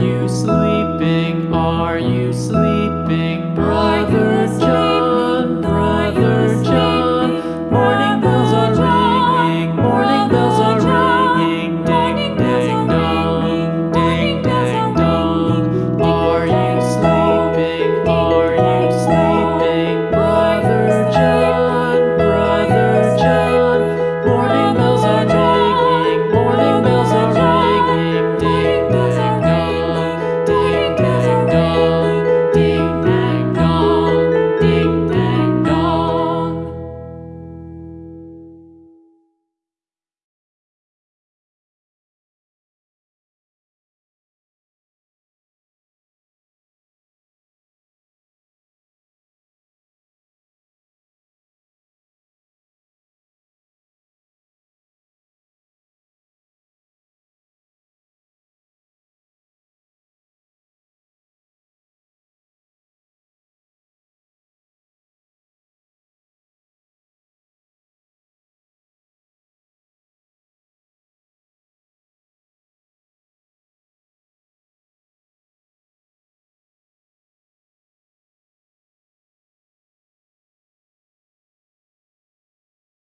Are you sleeping? Are you sleeping?